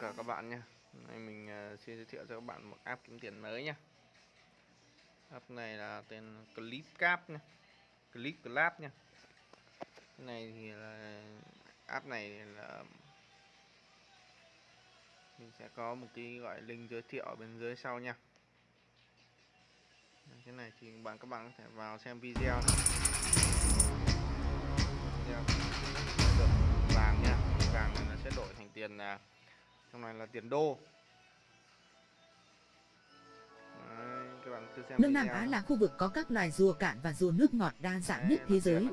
cả các bạn nha. Hôm nay mình uh, xin giới thiệu cho các bạn một app kiếm tiền mới nha. App này là tên Clipcap nha. Clip nha. Cái này thì là app này là mình sẽ có một cái gọi link giới thiệu ở bên dưới sau nha. Cái này thì bạn các bạn có thể vào xem video này. video được vàng nha. Vàng này nó sẽ đổi thành tiền là trong này là tiền đô. Đấy, các bạn cứ xem Nước Nam Á là khu vực có các loài rùa cạn và rùa nước ngọt đa dạng Đấy, nhất thế giới,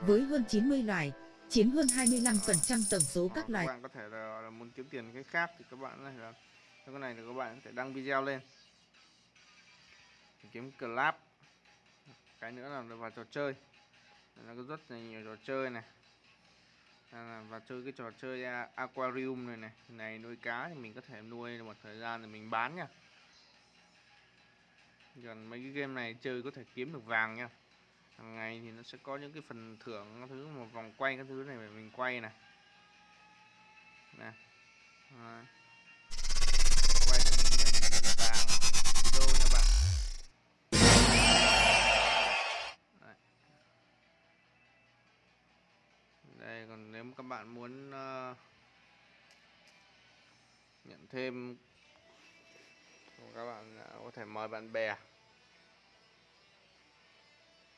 với hơn 90 loài, chiếm hơn 25% tổng số các Các loài. bạn có thể là, là muốn kiếm tiền cái khác thì các bạn này là cái này là các bạn có thể đăng video lên. Kiếm club. Cái nữa là vào trò chơi. Nó có rất là nhiều trò chơi này À, và chơi cái trò chơi aquarium này này. Này, nuôi cá thì mình có thể nuôi một thời gian rồi mình bán nha. Còn mấy cái game này chơi có thể kiếm được vàng nha. Hàng ngày thì nó sẽ có những cái phần thưởng, các thứ, một vòng quay các thứ này để mình quay này nè. À. các bạn muốn uh, nhận thêm các bạn à, có thể mời bạn bè.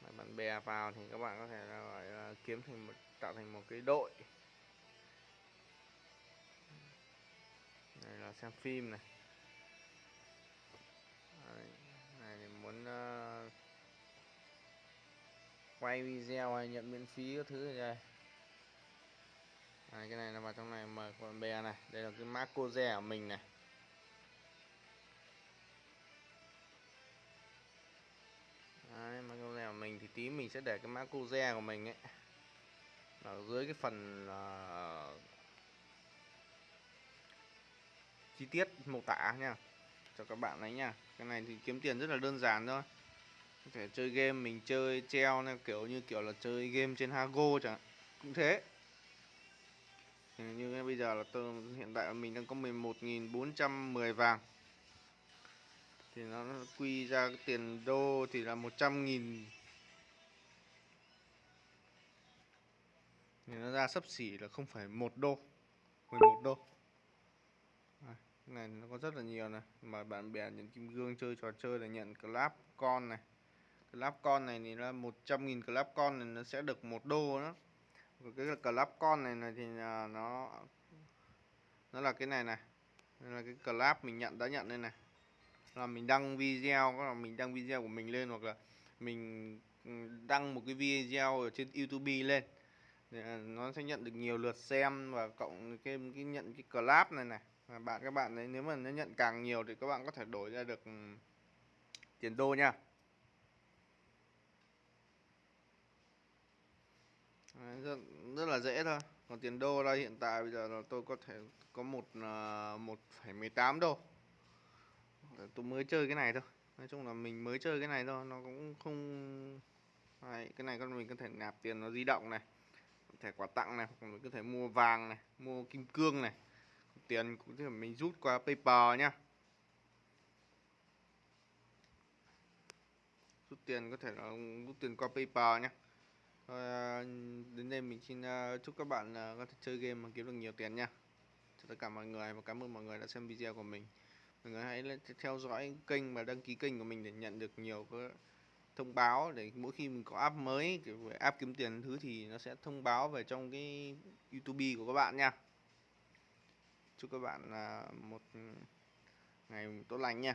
Mời bạn bè vào thì các bạn có thể là gọi uh, kiếm thành một tạo thành một cái đội. Này là xem phim này. Đấy, này thì muốn uh, quay video hay nhận miễn phí các thứ này đây. Đấy, cái này nó vào trong này mời con bè này. Đây là cái mã cô rẻ của mình này. Đấy, mã cô rẻ của mình thì tí mình sẽ để cái mã cô rẻ của mình ấy. Ở dưới cái phần uh, chi tiết mô tả nha cho các bạn đấy nha. Cái này thì kiếm tiền rất là đơn giản thôi. Có thể chơi game mình chơi treo này kiểu như kiểu là chơi game trên Hago chẳng cũng thế. Ừ, như bây giờ là tôi hiện tại mình đang có 11.410 vàng. Thì nó quy ra cái tiền đô thì là 100.000 thì nó ra sấp xỉ là 0,1 đô 11 đô. Đây, này nó có rất là nhiều này. Mà bạn bè nhận kim gương chơi trò chơi là nhận club con này. Club con này thì là 100.000 club con này nó sẽ được một đô đó. Và cái club con này này thì à, nó nó là cái này này. Nên là cái club mình nhận, đã nhận đây này. Là mình đăng video là mình đăng video của mình lên hoặc là mình ừ, đăng một cái video ở trên YouTube lên. À, nó sẽ nhận được nhiều lượt xem và cộng cái cái nhận cái club này này. Và bạn, các bạn đấy nếu mà nó nhận càng nhiều thì các bạn có thể đổi ra được ừ, tiền đô nha. Đấy, rất, rất là dễ thôi. Còn tiền đô đây hiện tại bây giờ là tôi có thể có một à, một phẩy mười tám đô. Tôi mới chơi cái này thôi. Nói chung là mình mới chơi cái này thôi nó cũng không Đấy, cái này con mình có thể nạp tiền nó di động này thẻ quà tặng này hoặc mình có thể mua vàng này mua kim cương này. Tiền cũng thể mình rút qua PayPal nhá. Rút tiền có thể là rút tiền qua PayPal nhá. Thôi, à, đến đây mình xin à, chúc các bạn à, có thể chơi game mà kiếm được nhiều tiền nha. Chào tất cả mọi người và cảm ơn mọi người đã xem video của mình. Mọi người hãy theo dõi kênh và đăng ký kênh của mình để nhận được nhiều cái thông báo để mỗi khi mình có app mới về app kiếm tiền thứ thì nó sẽ thông báo về trong cái YouTube của các bạn nha. Chúc các bạn à, một ừ, ngày tốt lành nha.